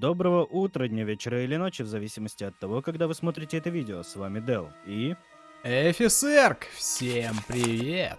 Доброго утра, дня, вечера или ночи, в зависимости от того, когда вы смотрите это видео. С вами Дел. И... Эфисерк, всем привет!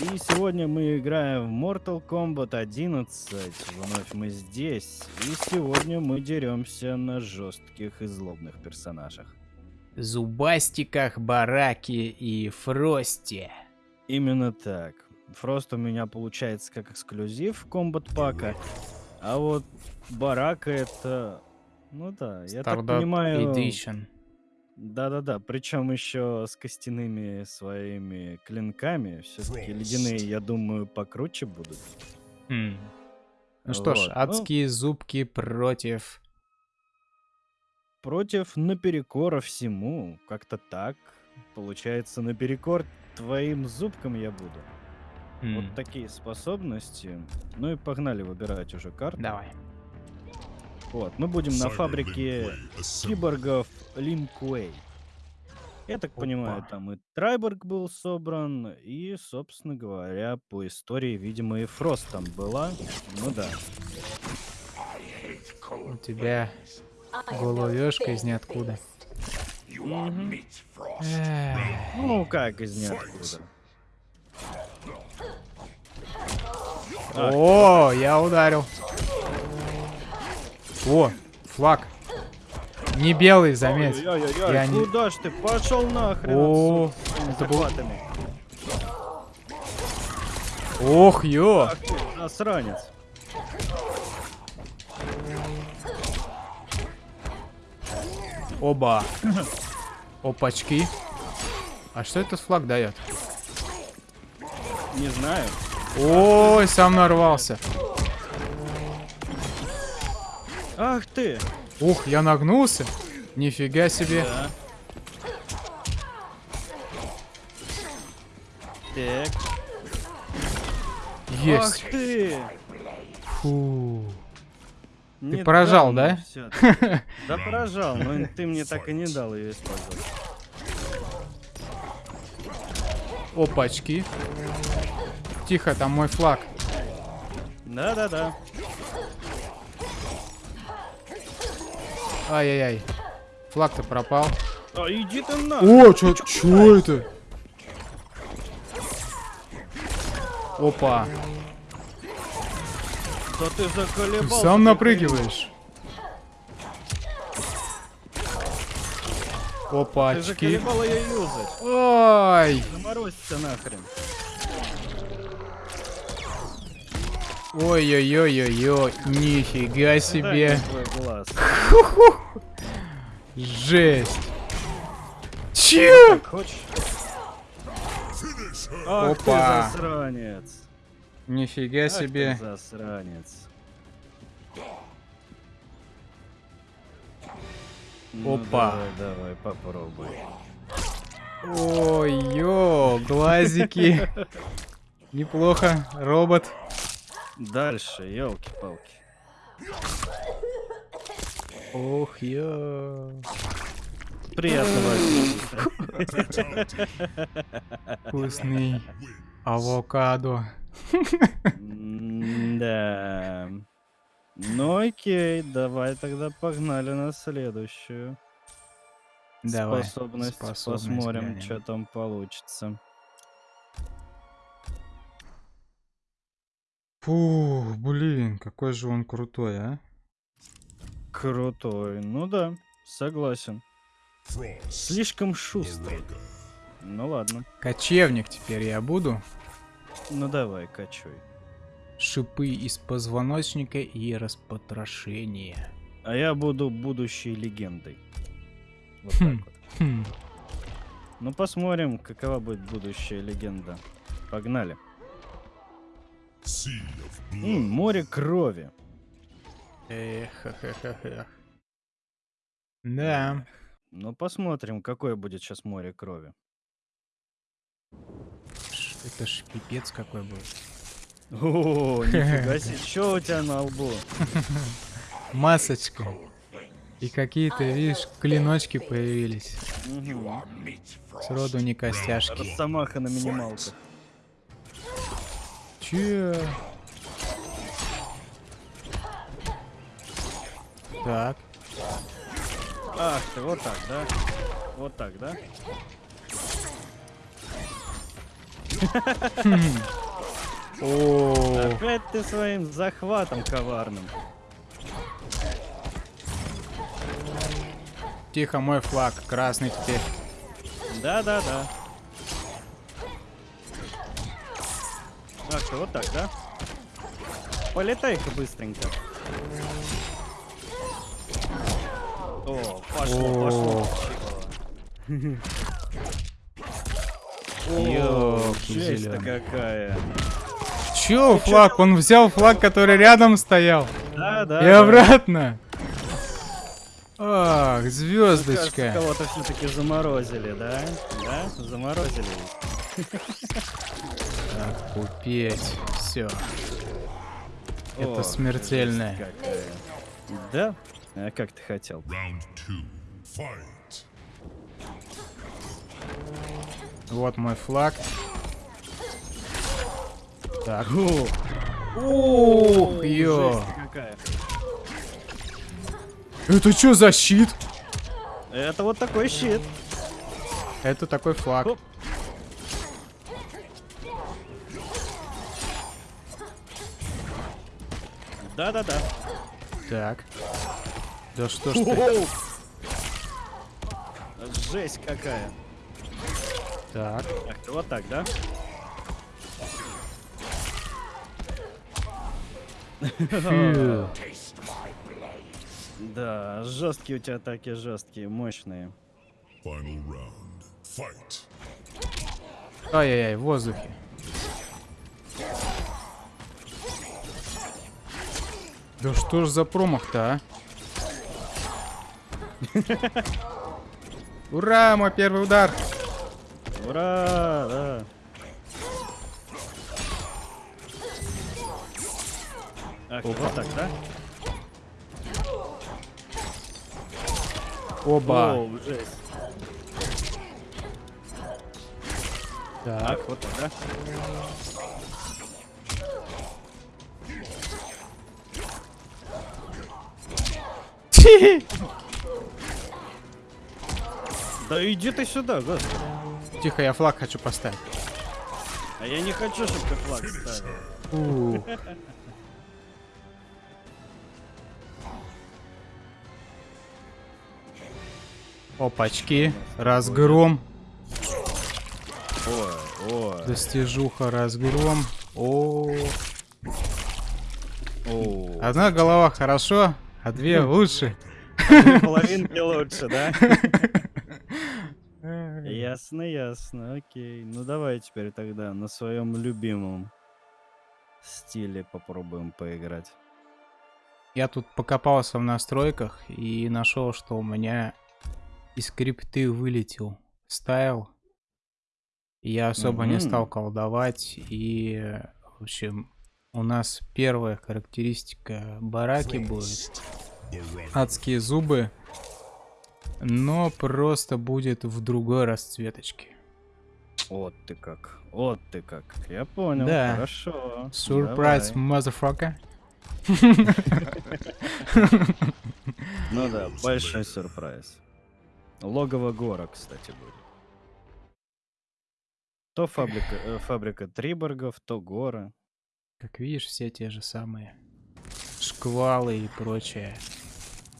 И сегодня мы играем в Mortal Kombat 11. Вновь мы здесь. И сегодня мы деремся на жестких и злобных персонажах. Зубастиках, Бараки и Фрости. Именно так. Фрост у меня получается как эксклюзив комбат пака. А вот Барака это... Ну да, я так понимаю... Edition. Да-да-да, причем еще с костяными своими клинками. Все-таки ледяные, я думаю, покруче будут. Хм. Ну что ж, Вот, ну. адские зубки против... Против наперекора всему. Как-то так. Получается, наперекор твоим зубкам я буду. Хм. Вот такие способности. Ну и погнали выбирать уже карту. Давай. Вот, мы будем на фабрике киборгов Линкуэй. Я так понимаю, Опа. там и Трайборг был собран, и, собственно говоря, по истории, видимо, и Фрост там была. Ну да. У тебя головешка из ниоткуда. Ну, как из ниоткуда. О, я ударил. О, флаг. Не белый, заметь. Не- куда ж ты? Пошел нахрен О, это был- захватами. Ох, ё. Ах ты, засранец. Оба. Опачки. А что этот флаг дает? Не знаю. Ой, сам нарвался. Ах ты! Ух, я нагнулся. Нифига себе. Да. Так. Есть. Ах ты! Фу. Не поражал, дал да? мне всё. Да поражал, но ты мне так и не дал ее использовать. Опачки. Тихо, там мой флаг. Да-да-да. Ай-яй-яй. Флаг-то пропал. А иди ты на! О, чё, чё это? Опа. Да ты Ты заколебался. сам ты напрыгиваешь. Ты Опачки. заколебал ее юзать. Ой. Заморозься нахрен. Ой-ой-ой-ой-ой. Нифига себе. твой глаз. Жесть. Че? Хочешь? Ах ты Опа. засранец. Нифига Ах ты себе. засранец. Ну, Опа. Давай, давай, попробуй. Ой-ё, глазики. Неплохо. Робот. Дальше, елки-палки. Ох, ё. Приятного. Вкусный. Авокадо. Да. Ну окей, давай тогда погнали на следующую Давай. способность. способность Посмотрим, глянем. что там получится. Фу, блин, какой же он крутой, а? Крутой. Ну да, согласен. Слишком шустрый. Ну ладно. Кочевник теперь я буду. Ну давай, качуй. Шипы из позвоночника и распотрошение. А я буду будущей легендой. Вот Хм. так вот. Хм. Ну посмотрим, какова будет будущая легенда. Погнали. М, море крови. Эх, эх, эх, эх, эх. Да. Ну посмотрим, какое будет сейчас море крови. Это ж пипец какой был. О, нифига себе, что у тебя на лбу? Масочка. И какие-то, видишь, клиночки появились. Сроду не костяшки. Росомаха на минималках. Че? Так. Ах ты, вот так, да? Вот так, да? О, Опять ты своим захватом коварным. тихо, мой флаг, красный теперь. Да-да-да. Ах ты, вот так, да? Полетай-ка быстренько. О, пошло, пошло. Ёлки какая. Чё флаг? Он взял флаг, который рядом стоял. Да, да. И да. обратно. Ах, звездочка. кого-то все-таки заморозили, да? Да? Заморозили. Так, купить. Все. Это смертельное. Да? А как ты хотел? Round two. Fight. Вот мой флаг. Так. Ух, ё. Это что за щит? Это вот такой щит. Это такой флаг. Оп. Да-да-да. Так. Да что ж ты? Жесть какая. Так. Ты, вот так, да? Да, жесткие у тебя атаки, жесткие, мощные. Ай-яй-яй, в воздухе. Да что ж за промах-то, а? Ура, мой первый удар! Ура, да. Ах, ты, вот так, да? Оба. Оу, жесть. Так. Так, вот так, да? Да иди ты сюда, господи. Тихо, я флаг хочу поставить. А я не хочу, чтобы ты флаг ставил. Опачки. Разгром. Ой, ой. Достижуха, разгром. О, Оу. одна голова хорошо, а две лучше. Половинки лучше, да? Ясно, ясно, окей. Ну давай теперь тогда на своем любимом стиле попробуем поиграть. Я тут покопался в настройках и нашел, что у меня из скрипты вылетел стайл. Я особо не Мгм. стал колдовать и, в общем, у нас первая характеристика бараки будет. Адские зубы. Но просто будет в другой расцветочке. Вот ты как, вот ты как. Я понял, Да. хорошо. Surprise, давай. motherfucker. Ну да, большой сюрприз. Логово гора, кстати, будет. То фабрика, э, фабрика Триборгов, то гора. Как видишь, все те же самые. Шквалы и прочее.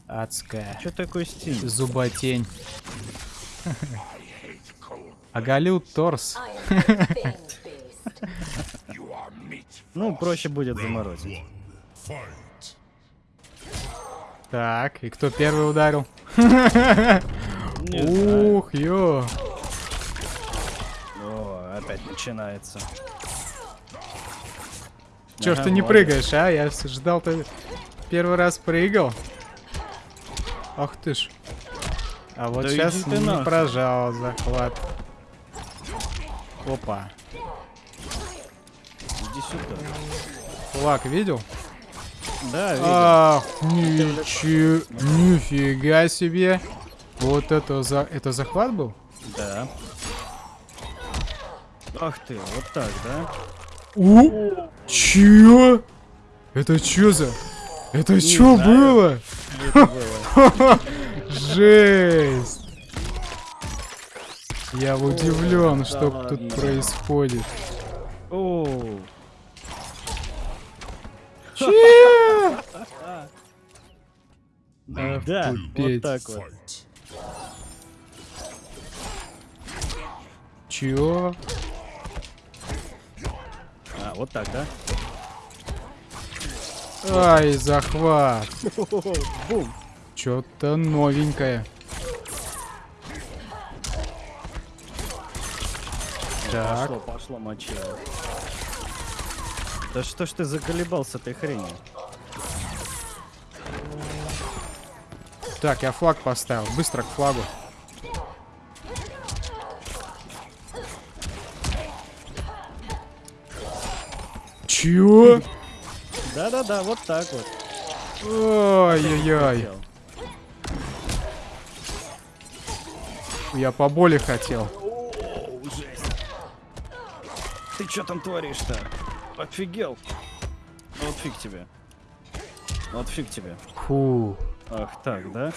Адская. Че такой стиль? Зуботень. Оголил торс. Ну, проще будет заморозить. Так, и кто первый ударил? Ух, ё. О, опять начинается. Чё ж ты не прыгаешь, а? Я ждал, ты первый раз прыгал. Ах ты ж. А вот Да сейчас не нахуй. прожал захват. Опа. Иди сюда. Флаг видел? Да, видел. Ах, ничего, нифига себе. Вот это за... Это захват был? Да. Ах ты, вот так, да? У, чё? Это чё за... Это чё знаю. было? Это было. Жесть. Я удивлен, что тут происходит. Че? да, вот так вот. Чё? А, вот так, да? Ай, захват. Бум. Чё-то новенькое. Так. Пошло, пошло мочило. Да что ж ты заколебал с этой хренью? Так, я флаг поставил. Быстро к флагу. Чё? Да-да-да, вот так вот. Ой-ой-ой. Я по боли хотел. Жесть. Ты что там творишь-то? Офигел. Ну Вот фиг тебе. Вот фиг тебе. Фу. Ах так, да?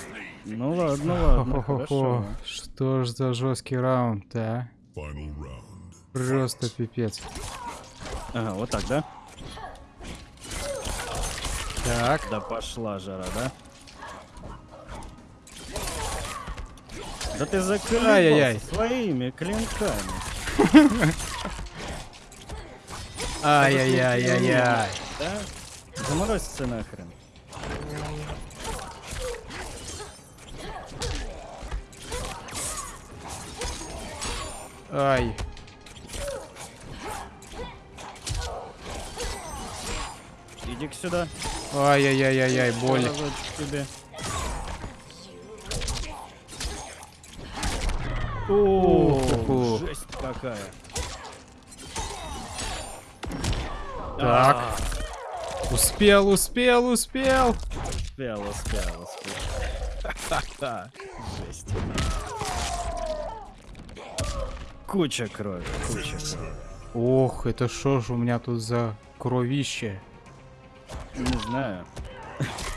Ну ладно, ладно, Хо-хо-хо. хорошо. Что ж за жесткий раунд, а? Просто пипец. Ага, вот так, да? Так. Да пошла жара, да? Да ты заколебался своими клинками. Ай-яй-яй-яй-яй. Да? Заморозься нахрен. Ай. Иди-ка сюда. Ай-яй-яй-яй-яй, боль. Тебе. О, жесть какая. Так. А, Успел, успел, успел. Успел, успел, успел. Жесть. Куча крови, куча крови. Ох, это что ж у меня тут за кровище? Не знаю.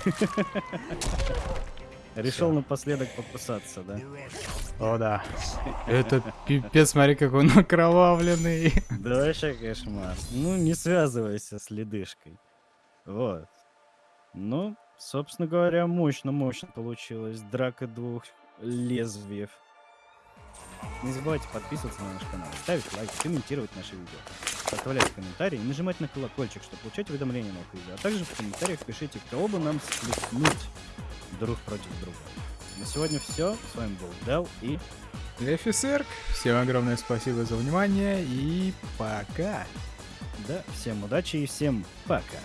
Решил напоследок покусаться, да? О, да. Это пипец, смотри, какой он окровавленный. Да вообще кошмар. Ну, не связывайся с ледышкой. Вот. Ну, собственно говоря, мощно-мощно получилось. Драка двух лезвиев. Не забывайте подписываться на наш канал, ставить лайк, комментировать наши видео, оставлять комментарии и нажимать на колокольчик, чтобы получать уведомления о новых видео. А также в комментариях пишите, кого бы нам сплеснуть друг против друга. На сегодня все. С вами был Дел и Офицер, всем огромное спасибо за внимание и пока. да, всем удачи и всем пока.